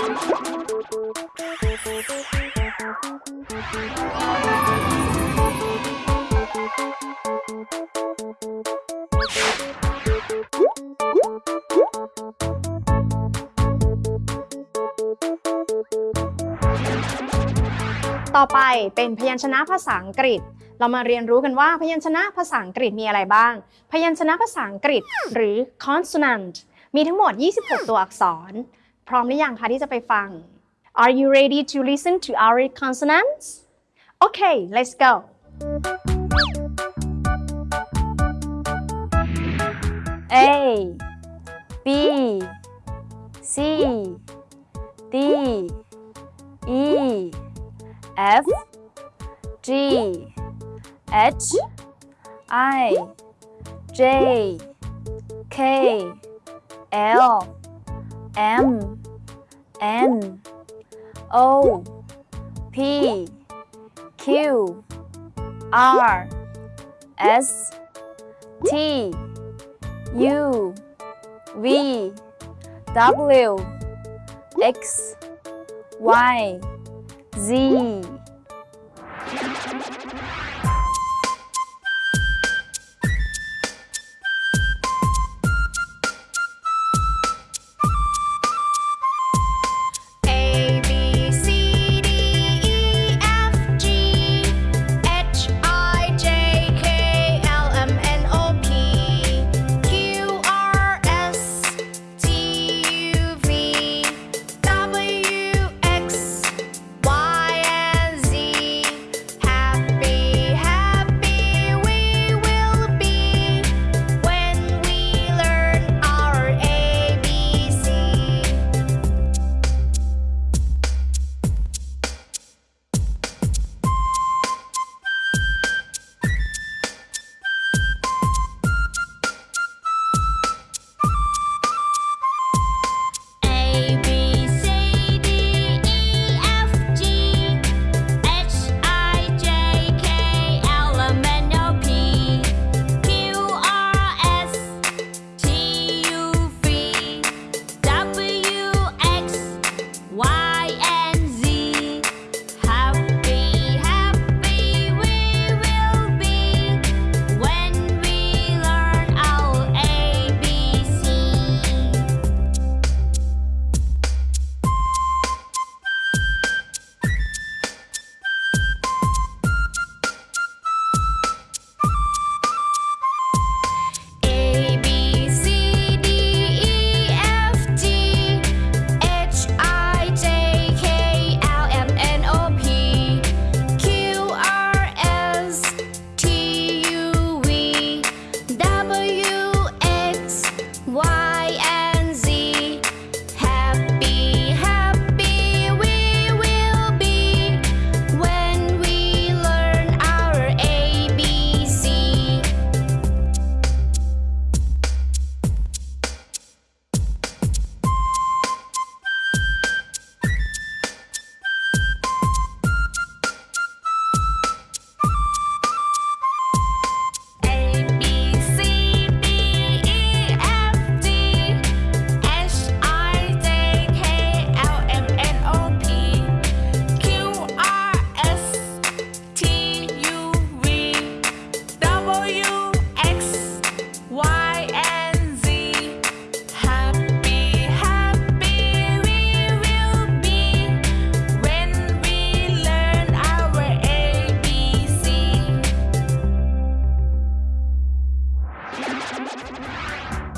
ต่อไปเป็นพยัญชนะภาษาอังกฤษ เรามาเรียนรู้กันว่าพยัญชนะภาษาอังกฤษมีอะไรบ้าง พยัญชนะภาษาอังกฤษหรือ consonant มีทั้งหมด 26 ตัวอักษร พร้อมหรือยังคะที่จะไปฟัง Are you ready to listen to our consonants? Okay, let's go. A B C D E F G H I J K L M N O P Q R S T U V W X Y Z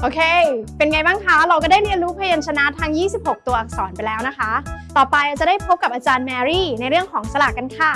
โอเค เป็นไงบ้างคะ เราก็ได้เรียนรู้พยัญชนะทั้ง26 ตัวอักษรไปแล้วนะคะ ต่อไปจะได้พบกับอาจารย์แมรี่ในเรื่องของสลากกันค่ะ